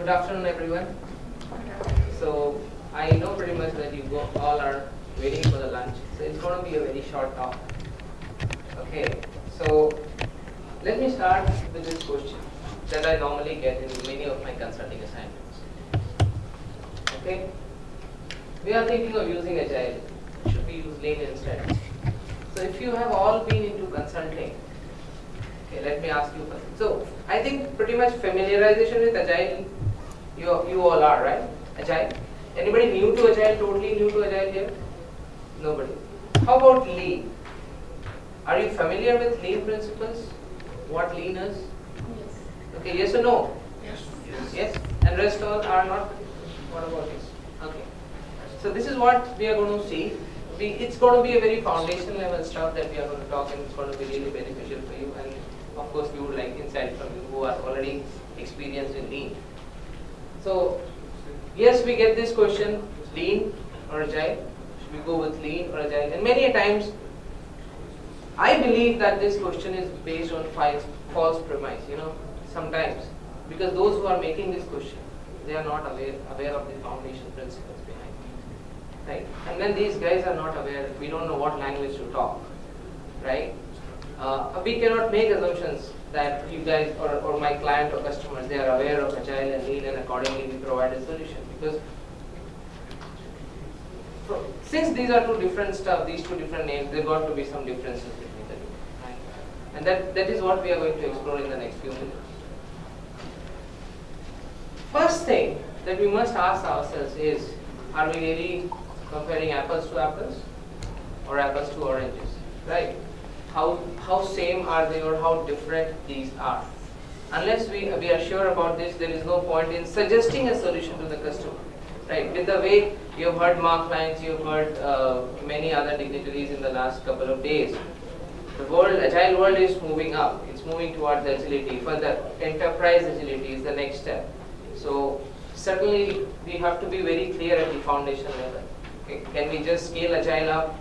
Good afternoon, everyone. So I know pretty much that you all are waiting for the lunch. So it's going to be a very short talk. Okay. So let me start with this question that I normally get in many of my consulting assignments. Okay. We are thinking of using Agile. Should we use Lean instead? So if you have all been into consulting, okay, let me ask you first. So I think pretty much familiarization with Agile, you, you all are, right? Agile. Anybody new to Agile, totally new to Agile here? Nobody. How about Lean? Are you familiar with Lean principles? What Lean is? Yes. Okay, yes or no? Yes. Yes? And rest all are not? What about this? Okay. So this is what we are going to see. We, it's going to be a very foundation level stuff that we are going to talk and it's going to be really beneficial for you and of course we would like insight from you who are already experienced in lean. So yes we get this question lean or agile. Should we go with lean or agile? And many times I believe that this question is based on false, false premise, you know, sometimes because those who are making this question they are not aware aware of the foundation principles behind it. Right? And then these guys are not aware, we don't know what language to talk. Right? Uh, we cannot make assumptions that you guys or, or my client or customers they are aware of agile and lean and accordingly we provide a solution because since these are two different stuff, these two different names, there got to be some differences between the two. And that, that is what we are going to explore in the next few minutes. First thing that we must ask ourselves is, are we really comparing apples to apples or apples to oranges? Right? How, how same are they or how different these are? Unless we, we are sure about this, there is no point in suggesting a solution to the customer. Right? With the way you have heard Mark Lines, you have heard uh, many other dignitaries in the last couple of days. The world, agile world is moving up. It's moving towards agility. Further, enterprise agility is the next step. So certainly we have to be very clear at the foundation level. Okay? Can we just scale agile up,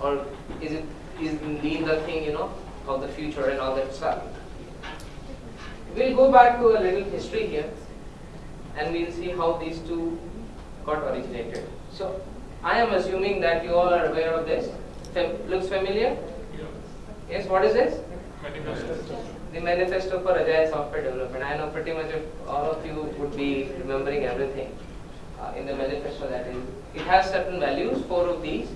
or is it is lean the thing you know of the future and all that stuff? We'll go back to a little history here, and we'll see how these two got originated. So I am assuming that you all are aware of this. Fam looks familiar? Yes, what is this? The manifesto for agile software development. I know pretty much all of you would be remembering everything uh, in the manifesto that is. It has certain values, four of these,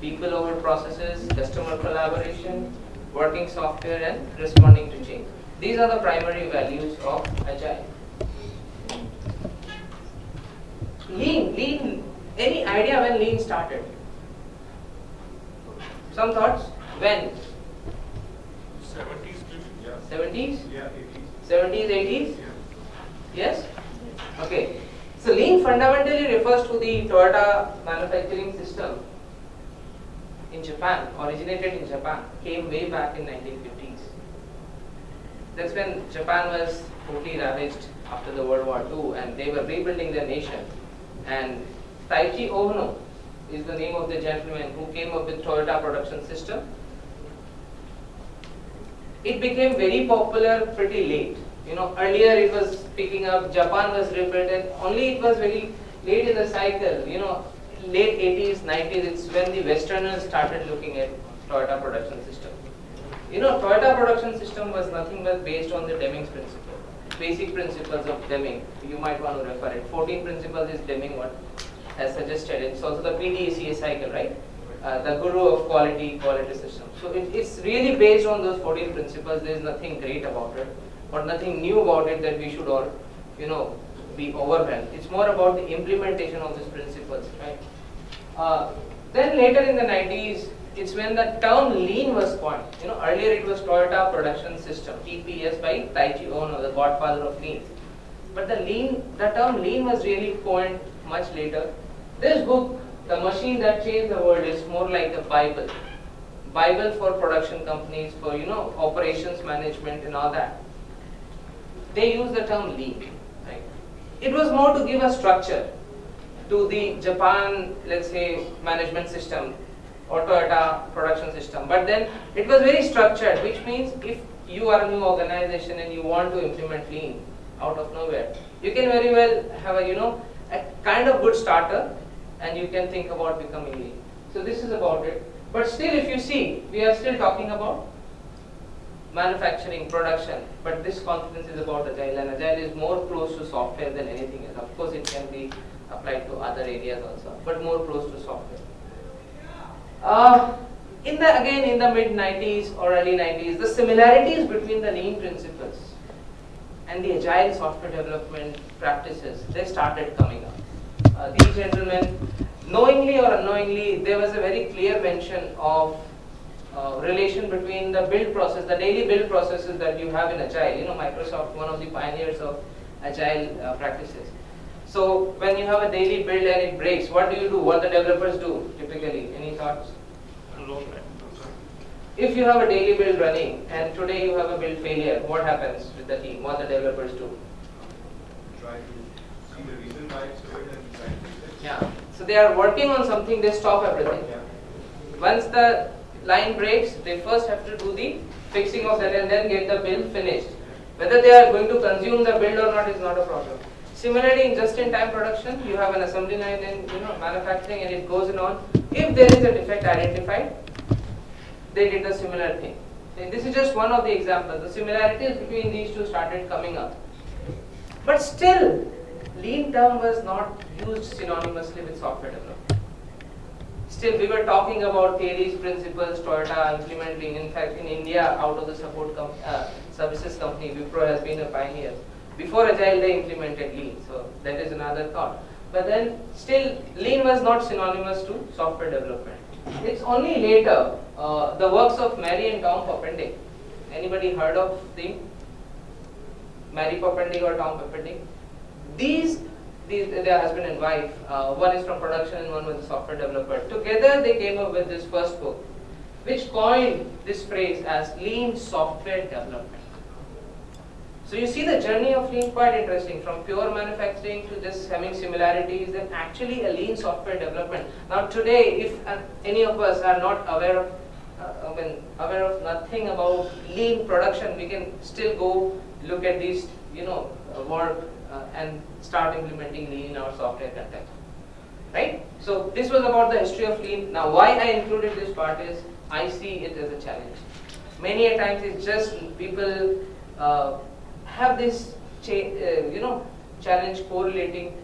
people over processes, customer collaboration, working software and responding to change. These are the primary values of agile. Lean, lean, any idea when lean started? Some thoughts? When? 70s maybe? Yeah. 70s? Yeah, 80s. 70s, 80s? Yeah. Yes? Okay. So lean fundamentally refers to the Toyota manufacturing system in Japan, originated in Japan, came way back in 1950s. That's when Japan was totally ravaged after the World War II and they were rebuilding their nation. And Taiichi Ohno is the name of the gentleman who came up with Toyota production system. It became very popular pretty late. You know, earlier it was picking up, Japan was rebuilt and only it was very late in the cycle, you know, late 80s, 90s, it's when the Westerners started looking at Toyota production system. You know, Toyota production system was nothing but based on the Deming's principle. Basic principles of Deming, you might want to refer it. 14 principles is Deming what has suggested. It's also the PDCA cycle, right? Uh, the guru of quality, quality system. So it, it's really based on those 14 principles. There is nothing great about it, or nothing new about it that we should all, you know, be overwhelmed. It's more about the implementation of these principles, right? Uh, then later in the 90s, it's when the term lean was coined. You know, earlier it was Toyota Production System, TPS by Taiichi Ohno, the godfather of lean. But the lean, the term lean was really coined much later. This book, The Machine That Changed the World, is more like a Bible. Bible for production companies, for you know, operations management and all that. They use the term lean. Right? It was more to give a structure to the Japan, let's say, management system or Toyota production system. But then it was very structured, which means if you are a new organization and you want to implement lean, out of nowhere. You can very well have a, you know, a kind of good starter and you can think about becoming lean. So this is about it. But still if you see, we are still talking about manufacturing, production, but this conference is about agile and agile is more close to software than anything else. Of course it can be applied to other areas also, but more close to software. Uh, in the again in the mid 90s or early 90s, the similarities between the lean principles and the agile software development practices they started coming up. Uh, these gentlemen, knowingly or unknowingly, there was a very clear mention of uh, relation between the build process, the daily build processes that you have in Agile. You know, Microsoft, one of the pioneers of Agile uh, practices. So when you have a daily build and it breaks, what do you do? What the developers do typically? Any thoughts? If you have a daily build running and today you have a build failure, what happens with the team? What the developers do? Try to see the reason why it's failed and try to fix it. Yeah. So they are working on something, they stop everything. Yeah. Once the line breaks, they first have to do the fixing of that and then get the build finished. Whether they are going to consume the build or not is not a problem. Similarly, in just-in-time production, you have an assembly line in you know manufacturing, and it goes on. If there is a defect identified, they did a similar thing. And this is just one of the examples. The similarities between these two started coming up. But still, lean term was not used synonymously with software development. Still, we were talking about theories, principles, Toyota implementing. In fact, in India, out of the support com uh, services company, Wipro has been a pioneer. Before Agile, they implemented Lean, so that is another thought. But then, still, Lean was not synonymous to software development. It's only later, uh, the works of Mary and Tom Poppendieck. Anybody heard of them? Mary Poppendieck or Tom Poppendieck? These, these, their husband and wife, uh, one is from production and one was a software developer. Together they came up with this first book, which coined this phrase as lean software development. So you see the journey of lean quite interesting from pure manufacturing to just having similarities and actually a lean software development. Now today if uh, any of us are not aware of uh, I mean, aware of nothing about lean production, we can still go look at these, you know, uh, work uh, and start implementing lean in our software context. Right? So this was about the history of lean. Now why I included this part is I see it as a challenge. Many a times it's just people uh, have this, uh, you know, challenge correlating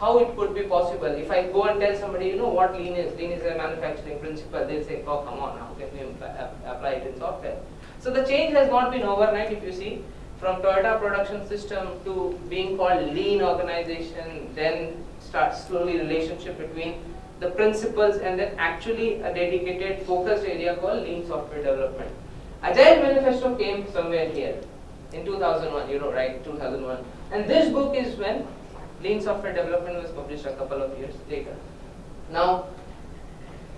how it could be possible. If I go and tell somebody, you know what lean is, lean is a manufacturing principle, they'll say, oh come on, how can we apply it in software? So the change has not been overnight if you see, from Toyota production system to being called lean organization, then starts slowly relationship between the principles and then actually a dedicated focused area called lean software development. Agile Manifesto came somewhere here in 2001, you know, right, 2001. And this book is when Lean Software Development was published a couple of years later. Now,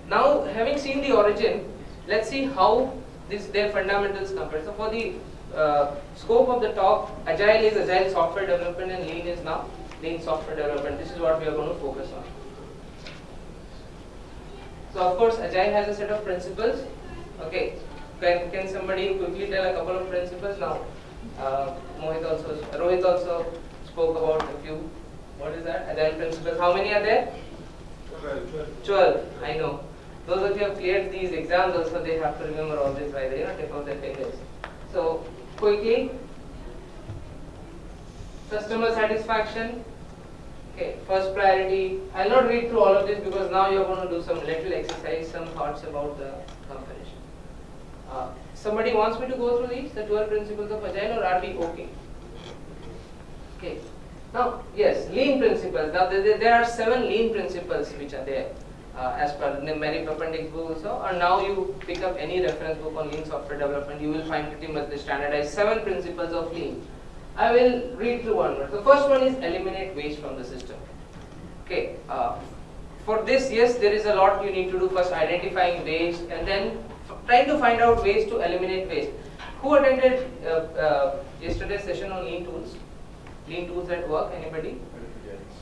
now having seen the origin, let's see how this, their fundamentals compare. So for the uh, scope of the talk, Agile is Agile software development and Lean is now Lean software development. This is what we are going to focus on. So of course, Agile has a set of principles. Okay, can, can somebody quickly tell a couple of principles now? Uh, Mohit also, Rohit also spoke about a few. What is that? Agile principles. How many are there? 12. 12. I know. Those of you have cleared these exams also, they have to remember all this by the you know, tip of their fingers. So, quickly, customer satisfaction. Okay, first priority. I'll not read through all of this because now you're going to do some little exercise, some thoughts about the comparison. Uh, somebody wants me to go through these, the 12 principles of Agile, or are we okay? Okay. Now, yes, lean principles. Now, there, there are seven lean principles which are there uh, as per the Mary Poppendieck book also. And now you pick up any reference book on lean software development, you will find pretty much the standardized seven principles of lean. I will read through one more. The first one is eliminate waste from the system. Okay. Uh, for this, yes, there is a lot you need to do. First, identifying waste, and then trying to find out ways to eliminate waste. Who attended uh, uh, yesterday's session on lean tools? Lean tools at work, anybody?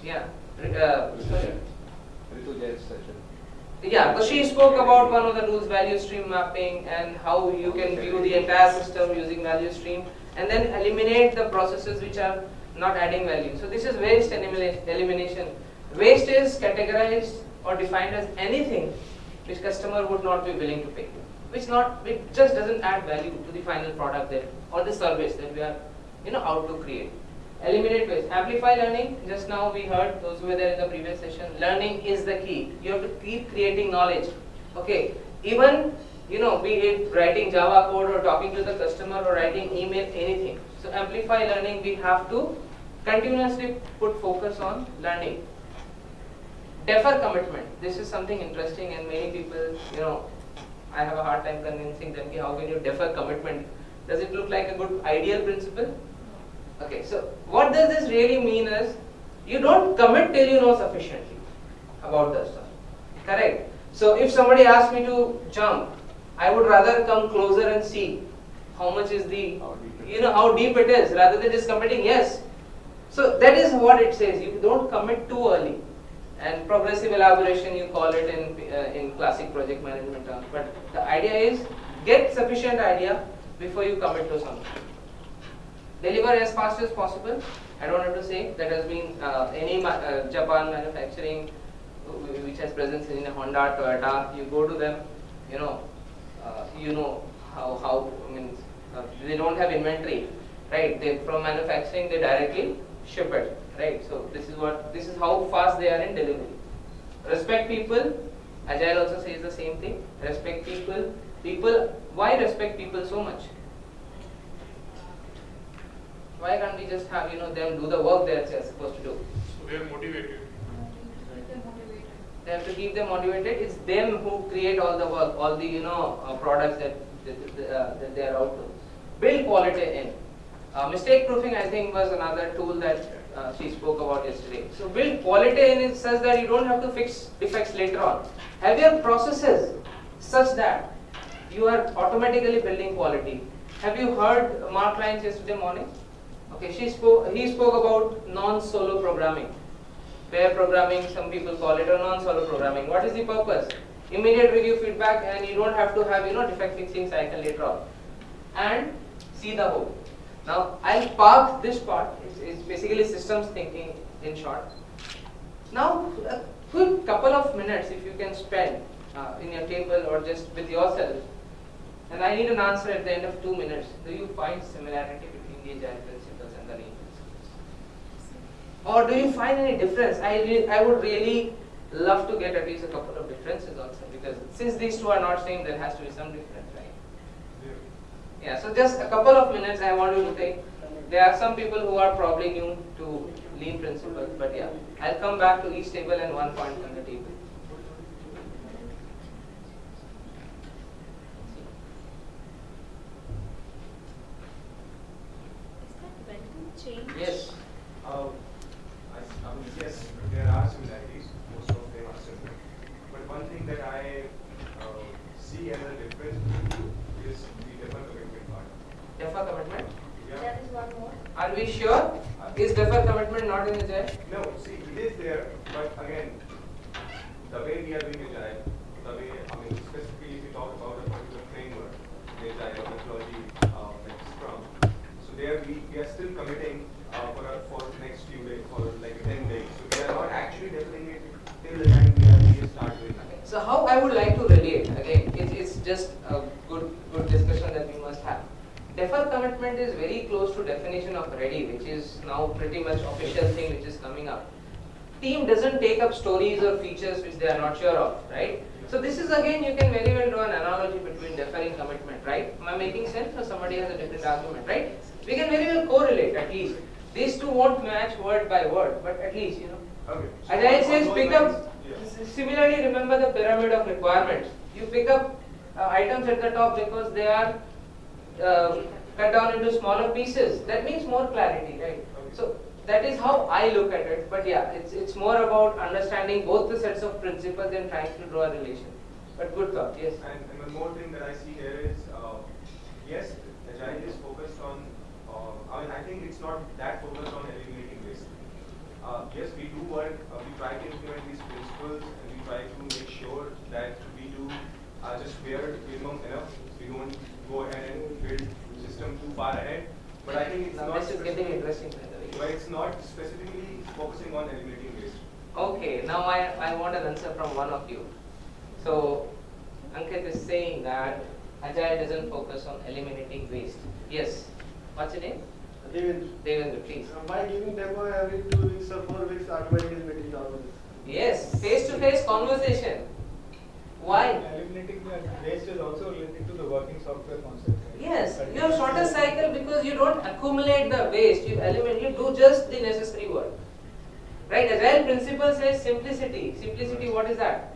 Yeah. Uh. Yeah, so she spoke about one of the tools, value stream mapping, and how you can view the entire system using value stream, and then eliminate the processes which are not adding value. So this is waste elimination. Waste is categorized or defined as anything which customer would not be willing to pay, which not which just doesn't add value to the final product that or the service that we are you know out to create. Eliminate waste. Amplify learning. Just now we heard those who were there in the previous session. Learning is the key. You have to keep creating knowledge. Okay. Even you know, be it writing Java code or talking to the customer or writing email, anything. So amplify learning, we have to continuously put focus on learning. Defer commitment. This is something interesting and many people, you know, I have a hard time convincing them how can you defer commitment. Does it look like a good ideal principle? Okay, so what does this really mean is you don't commit till you know sufficiently about the stuff. Correct? So if somebody asks me to jump, I would rather come closer and see how much is the, you know, how deep it is rather than just committing yes. So that is what it says. You don't commit too early. And progressive elaboration, you call it in, uh, in classic project management terms. But the idea is get sufficient idea before you commit to something. Deliver as fast as possible. I don't have to say that has been uh, any ma uh, Japan manufacturing which has presence in Honda, Toyota. You go to them, you know, uh, you know how, how I mean, uh, they don't have inventory, right? They from manufacturing they directly ship it, right? So this is what this is how fast they are in delivery. Respect people. Agile also says the same thing. Respect people. People. Why respect people so much? Why can't we just have you know them do the work they're supposed to do? So they are motivated. They have to keep them motivated. It's them who create all the work, all the you know uh, products that that, that, uh, that they are out to. Build quality in. Uh, mistake proofing, I think, was another tool that uh, she spoke about yesterday. So build quality in it such that you don't have to fix defects later on. Have your processes such that you are automatically building quality. Have you heard Mark Lines yesterday morning? Okay, she spoke. He spoke about non-solo programming. Pair programming, some people call it, or non-solo programming. What is the purpose? Immediate review feedback, and you don't have to have you know defect fixing cycle later on, and see the whole. Now I'll park this part. It's, it's basically systems thinking in short. Now a quick couple of minutes, if you can spend uh, in your table or just with yourself, and I need an answer at the end of two minutes. Do you find similarity between the agile principles and the lean principles? Or do you find any difference? I, I would really love to get at least a couple of differences also because since these two are not same, there has to be some difference? Yeah, so just a couple of minutes I want you to take. There are some people who are probably new to lean principles, but yeah, I'll come back to each table and one point on the table. Is that welcome change? Yes. Uh, I, I mean, yes, there are similarities, most of them are similar. But one thing that I uh, see as a difference between you is the defer commitment part. Defer commitment. Yeah. There is one more. Are we sure? Is defer commitment not in Agile? No, see, it is there, but again, the way we are doing Agile, the way, I mean, specifically if you talk about a particular framework, the Agile methodology, uh, like Scrum, so there we, we are still committing uh, for, a- for next few days, for like 10 days. So we are not actually deferring it till the time we actually start doing it. So how I would like to relate, again, it's, it's just a good, good discussion that we must have. Defer commitment is very close to definition of ready, which is now pretty much official thing which is coming up. Team doesn't take up stories or features which they are not sure of, right? So this is again, you can very well draw an analogy between deferring commitment, right? Am I making sense or somebody has a different argument, right? We can very well correlate at least. These two won't match word by word, but at least, you know, Okay. so Agile says pick up, yeah. similarly remember the pyramid of requirements. You pick up uh, items at the top because they are uh, cut down into smaller pieces. That means more clarity, right? Okay. So that is how I look at it. But yeah, it's, it's more about understanding both the sets of principles and trying to draw a relation. But good thought, yes. And, and one more thing that I see here is, uh, yes, Agile is focused on, uh, I mean, I think it's not that focused on eliminating waste. Uh, yes, we do work, uh, we try to implement these principles and we try to make sure that we do uh, just bare minimum enough. We don't go ahead and build system too far ahead. But I think it's Now not. this is getting interesting by the way. But it's not specifically focusing on eliminating waste. Okay, now I, I want an answer from one of you. So, Ankit is saying that Agile doesn't focus on eliminating waste. Yes. What's your name? Devendra, Devendra, please. uh, by giving demo every two weeks or four weeks, automatically meeting all of this. Yes, face-to-face conversation. Why? Eliminating the waste is also related to the working software concept. Yes, you have shorter cycle because you don't accumulate the waste. You eliminate, you do just the necessary work. Right? Agile principle says simplicity. Simplicity, what is that?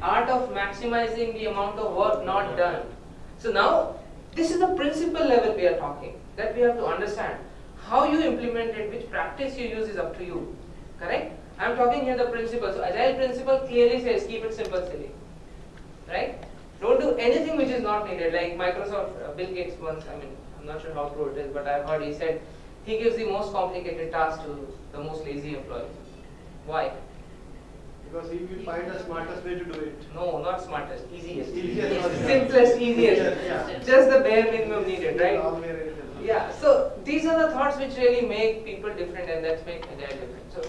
Art of maximizing the amount of work not done. So now, this is the principle level we are talking. That we have to understand. How you implement it, which practice you use is up to you. Correct? I am talking here the principle. So agile principle clearly says keep it simple, silly. Right? Don't do anything which is not needed. Like Microsoft, uh, Bill Gates once, I mean, I'm not sure how true it is, but I've heard he said he gives the most complicated task to the most lazy employee. Why? Because he will find the smartest way to do it. No, not smartest, easiest. Easiest, okay. Simplest, easiest. Yeah. Just the bare minimum needed, right? All where it is. Yeah, so these are the thoughts which really make people different and that's make agile different. So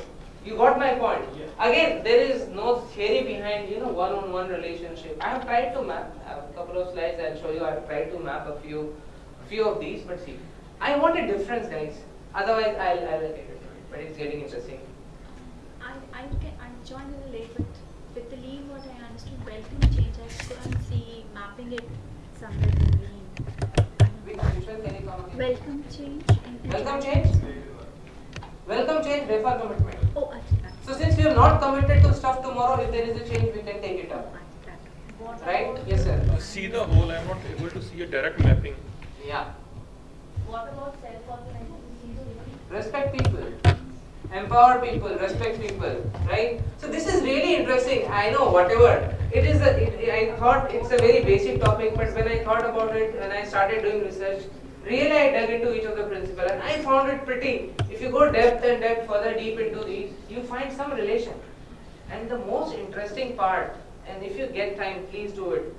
you got my point. Again, there is no theory behind you know one-on-one relationship. I have tried to map. I have a couple of slides I'll show you. I have tried to map a few, few of these. But see, I want a difference, guys. Otherwise, I'll I'll get it. But it's getting interesting. I, I, can, I joined a little late, but with the lean, what I understood, welcome change, I couldn't see mapping it somewhere in lean. Which Vishal, can you come again? Welcome change. Welcome agile. change. Welcome change. Defer commitment. Oh, So since we have not committed to stuff tomorrow, if there is a change, we can take it up. Right? Yes, sir. To see the whole, I'm not able to see a direct mapping. Yeah. What about self-organization? respect people empower people respect people right so this is really interesting i know whatever it is a, it, i thought it's a very basic topic but when i thought about it when i started doing research really i dug into each of the principle and i found it pretty if you go depth and depth further deep into these you find some relation and the most interesting part and if you get time please do it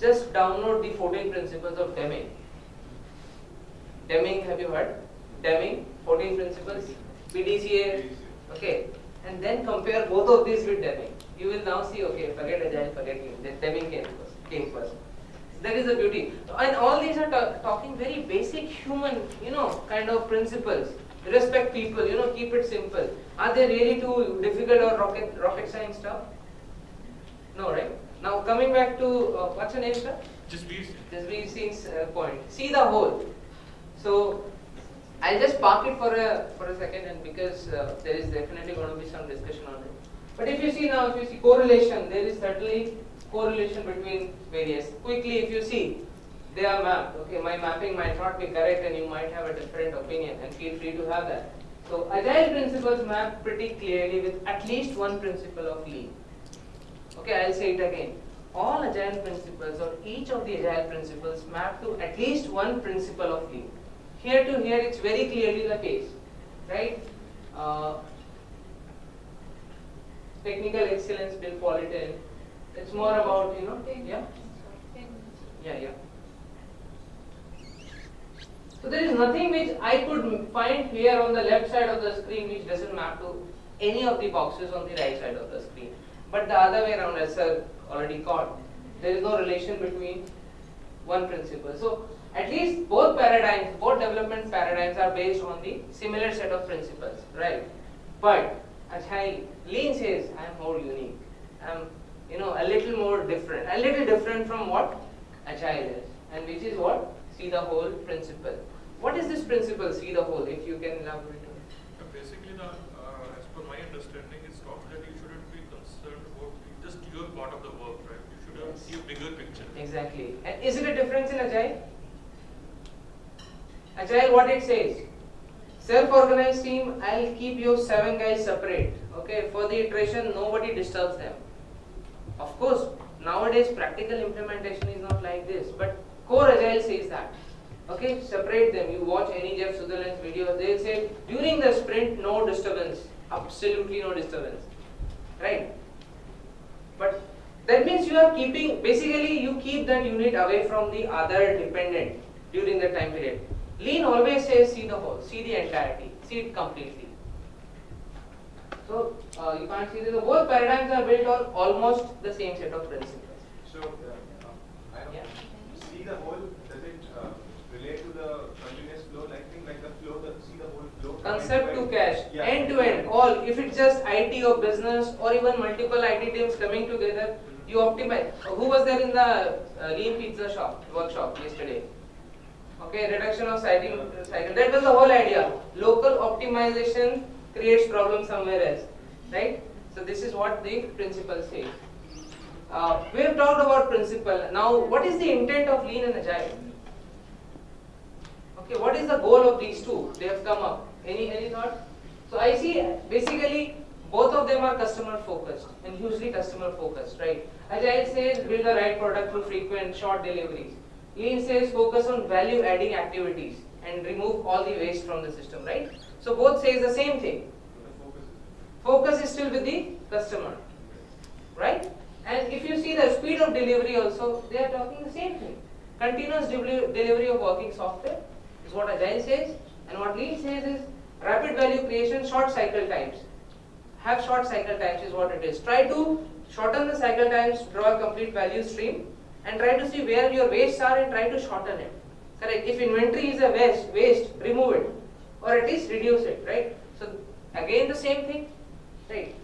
just download the 14 principles of deming Deming, have you heard? Deming, 14 principles, PDCA, okay. And then compare both of these with Deming. You will now see, okay, forget Agile, forget Deming came first. Came first. That is the beauty. And all these are talking very basic human, you know, kind of principles. Respect people, you know, keep it simple. Are they really too difficult or rocket, rocket science stuff? No, right? Now coming back to, uh, what's your name, sir? Just be Just we've seen uh, point. See the whole. So I'll just park it for a for a second, and because uh, there is definitely going to be some discussion on it. But if you see now, if you see correlation, there is certainly correlation between various. Quickly, if you see, they are mapped. Okay, my mapping might not be correct, and you might have a different opinion, and feel free to have that. So agile principles map pretty clearly with at least one principle of lean. Okay, I'll say it again. All agile principles or each of the agile principles map to at least one principle of lean. Here to here, it's very clearly the case, right? Uh, technical excellence, build quality in. It's more about you know, yeah, yeah, yeah. So there is nothing which I could find here on the left side of the screen which doesn't map to any of the boxes on the right side of the screen. But the other way around, as sir already caught, there is no relation between one principle. So at least both paradigms, both development paradigms are based on the similar set of principles, right? But Agile, Lean says I am more unique. I'm, you know, a little more different, a little different from what Agile is, and which is what see the whole principle. What is this principle? See the whole. If you can elaborate on it. Uh, Basically, the, uh, as per my understanding, it's talks that you shouldn't be concerned about just your part of the work, right? You should Yes. see a bigger picture. Exactly. And is it a difference in Agile? Agile, what it says? Self-organized team, I'll keep you seven guys separate. Okay, for the iteration, nobody disturbs them. Of course, nowadays practical implementation is not like this, but core Agile says that. Okay, separate them. You watch any Jeff Sutherland's videos, they'll say during the sprint, no disturbance. Absolutely no disturbance. Right? But that means you are keeping, basically you keep that unit away from the other dependent during the time period. Lean always says see the whole, see the entirety, see it completely. So uh, you can't see that both paradigms are built on almost the same set of principles. So, uh, I don't Yeah. see the whole, does it uh, relate to the continuous flow, like thing like the flow, the, see the whole flow? Concept to cash, Yeah. end to end, all. If it's just IT or business or even multiple IT teams coming together, you optimize. Who was there in the uh, lean pizza shop workshop yesterday? Okay, reduction of cycle, cycle. That was the whole idea. Local optimization creates problem somewhere else, right? So this is what the principle says. Uh, we have talked about principle. Now, what is the intent of lean and agile? Okay, what is the goal of these two? They have come up. Any any thought? So I see basically both of them are customer focused and hugely customer focused, right? Agile says build the right product through frequent short deliveries. Lean says focus on value adding activities and remove all the waste from the system, right? So both says the same thing. Focus is. Still with the customer, right? And if you see the speed of delivery also, they are talking the same thing. Continuous delivery of working software is what Agile says, and what Lean says is rapid value creation, short cycle times. Have short cycle times is what it is. Try to shorten the cycle times, draw a complete value stream, and try to see where your wastes are and try to shorten it. Correct. If inventory is a waste, waste, remove it, or at least reduce it. Right. So again the same thing. Right.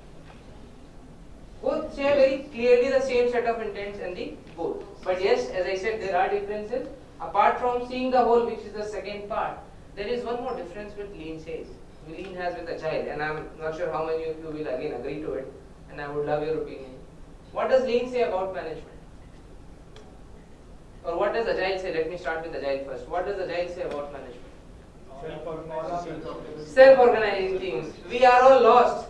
Both share very clearly the same set of intents and the goal. But yes, as I said, there are differences. Apart from seeing the whole, which is the second part, there is one more difference with Lean says. Lean has with Agile, and I'm not sure how many of you will again agree to it, and I would love your opinion. What does Lean say about management? Or what does Agile say? Let me start with Agile first. What does Agile say about management? Self-organizing teams. We are all lost.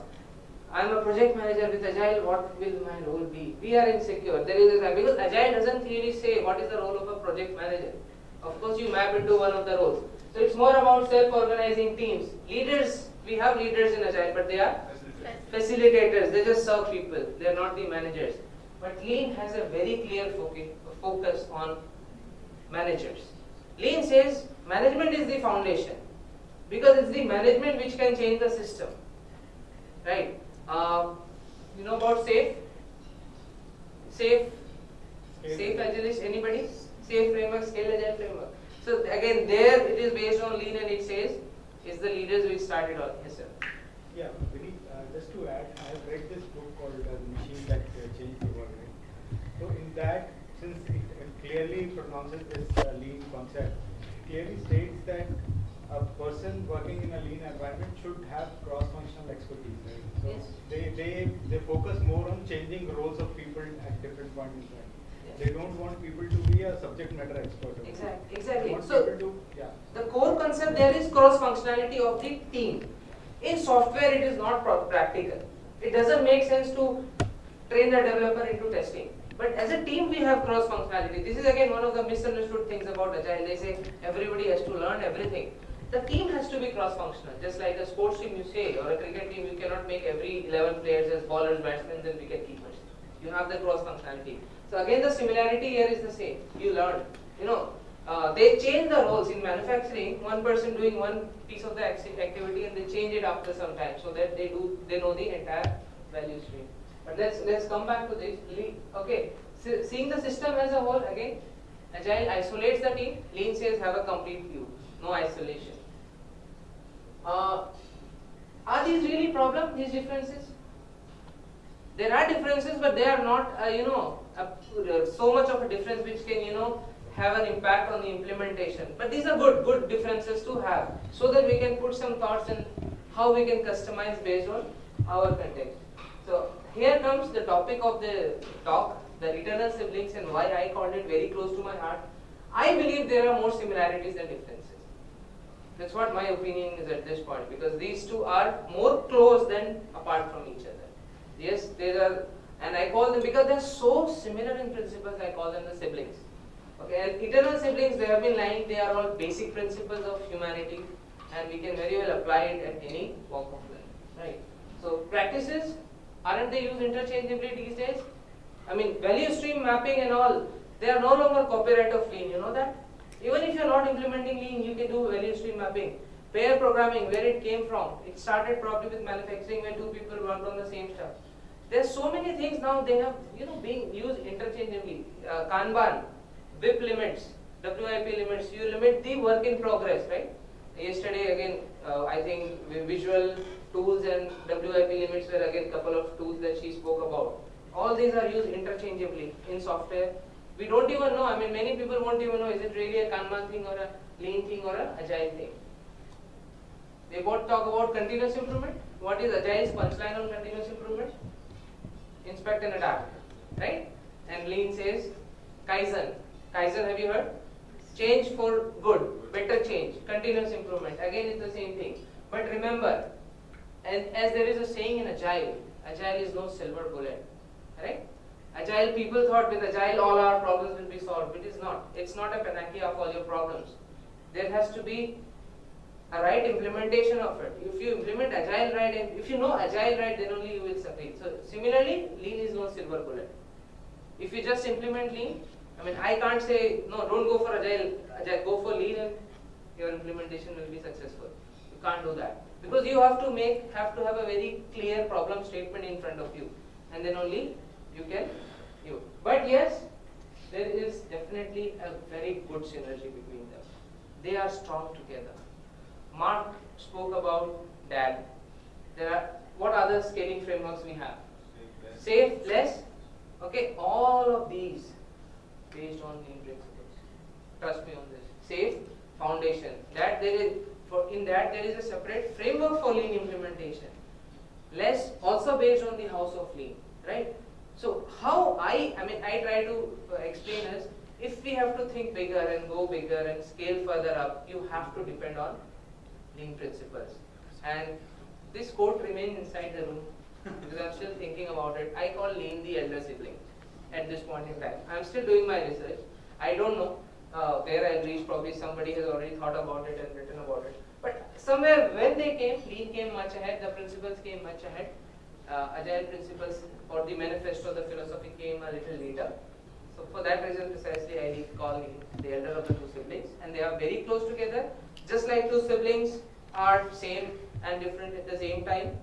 I'm a project manager with Agile. What will my role be? We are insecure. There is a because Agile doesn't really say what is the role of a project manager. Of course, you map into one of the roles. So it's more about self-organizing teams. Leaders. We have leaders in Agile, but they are facilitators. They just serve people. They are not the managers. But Lean has a very clear focus on managers. Lean says management is the foundation because it's the management which can change the system. Right? Uh, you know about safe? Safe? Safe agilist? Anybody? Safe framework, scale agile framework. So again, there it is based on lean and it says is the leaders which started all. Yes, sir. Yeah, Vinny, uh, just to add, I have read this book called uh, Machine That uh, Changed the World. Right? So in that, since it clearly pronounces this uh, lean concept, it clearly states that a person working in a lean environment should have cross-functional expertise. Right? So Yes. they, they, they focus more on changing roles of people at different points in time. Yes. They don't want people to be a subject matter expert. okay? Exact- They exactly. So- to, yeah. The core concept there is cross functionality of the team. In software, it is not practical. It doesn't make sense to train the developer into testing. But as a team, we have cross functionality. This is again one of the misunderstood things about Agile. They say everybody has to learn everything. The team has to be cross functional. Just like a sports team, you say, or a cricket team, you cannot make every 11 players as bowlers, batsmen, and wicket keepers. You have the cross functionality. So again, the similarity here is the same. You learn. You know, uh, they change the roles in manufacturing. One person doing one piece of the activity, and they change it after some time, so that they do they know the entire value stream. But let's let's come back to this. Okay, Se- seeing the system as a whole again. Agile isolates the team. Lean says have a complete view, no isolation. Uh, are these really problem? These differences? There are differences, but they are not, uh, you know, uh, so much of a difference which can, you know, have an impact on the implementation. But these are good, good differences to have, so that we can put some thoughts in how we can customize based on our context. So here comes the topic of the talk, the eternal siblings, and why I called it very close to my heart. I believe there are more similarities than differences. That's what my opinion is at this point because these two are more close than apart from each other. Yes, there are, and I call them because they're so similar in principles. I call them the siblings. Okay, and eternal siblings they have been lying. They are all basic principles of humanity, and we can very well apply it at any walk of life. Right. So practices aren't they used interchangeably these days? I mean, value stream mapping and all. They are no longer copyright of lean. You know that. Even if you're not implementing lean, you can do value stream mapping. Pair programming, where it came from? It started probably with manufacturing when two people worked on the same stuff. There's so many things now they have, you know, being used interchangeably. Uh, Kanban, WIP limits, WIP limits. You limit the work in progress, right? Yesterday again, uh, I think visual tools and WIP limits were again a couple of tools that she spoke about. All these are used interchangeably in software. We don't even know. I mean, many people won't even know is it really a Kanban thing or a lean thing or a agile thing. They both talk about continuous improvement. What is agile's punchline on continuous improvement? Inspect and adapt, right? And lean says kaizen. Kaizen, have you heard? Change for good, better change, continuous improvement. Again, it's the same thing. But remember, and as there is a saying in agile, agile is no silver bullet, right? Agile people thought with agile all our problems will be solved. It is not. It's not a panacea of all your problems. There has to be a right implementation of it. If you implement agile right and if you know agile right, then only you will succeed. So similarly, lean is no silver bullet. If you just implement lean, I mean, I can't say no, don't go for agile. Agile, go for lean, and your implementation will be successful. You can't do that because you have to make have to have a very clear problem statement in front of you, and then only you can you. But yes, there is definitely a very good synergy between them. They are strong together. Mark spoke about DAD. There are what other scaling frameworks we have? Safe, less. Okay, all of these based on lean principles. Trust me on this. Safe foundation. That there is for in that there is a separate framework for lean implementation. Less also based on the house of lean, right? So how I I mean I try to uh, explain is if we have to think bigger and go bigger and scale further up, you have to depend on lean principles. And this quote remains inside the room because I'm still thinking about it. I call lean the elder sibling at this point in time. I'm still doing my research. I don't know uh, where I'll reach. Probably somebody has already thought about it and written about it. But somewhere when they came, lean came much ahead. The principles came much ahead. Uh, agile principles or the manifesto, of the philosophy came a little later. So for that reason, precisely, I need call lean the elder of the two siblings, and they are very close together. Just like two siblings are same and different at the same time.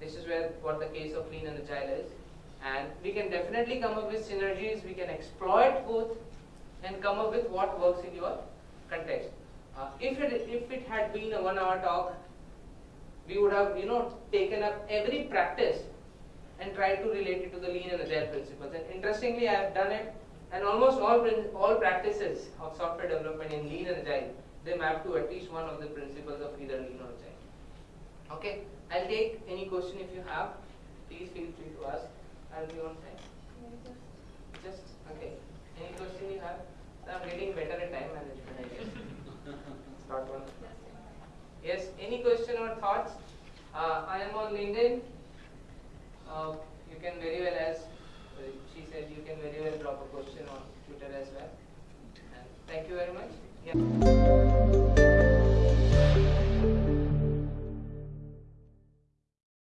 This is where what the case of lean and agile is. And we can definitely come up with synergies, we can exploit both and come up with what works in your context. Uh, if, it, if it had been a one hour talk, we would have you know taken up every practice and tried to relate it to the lean and agile principles. And interestingly, I have done it and almost all, all practices of software development in lean and agile, they map to at least one of the principles of either lean or agile. Okay, I'll take any question if you have. Please feel free to ask. I'll be on time. Just, okay. Any question you have? I'm getting better at time management, I guess. Start one. Yes, any question or thoughts? Uh, I am on LinkedIn. Uh, you can very well, as uh, she said, you can very well drop a question on Twitter as well. And thank you very much. Yeah.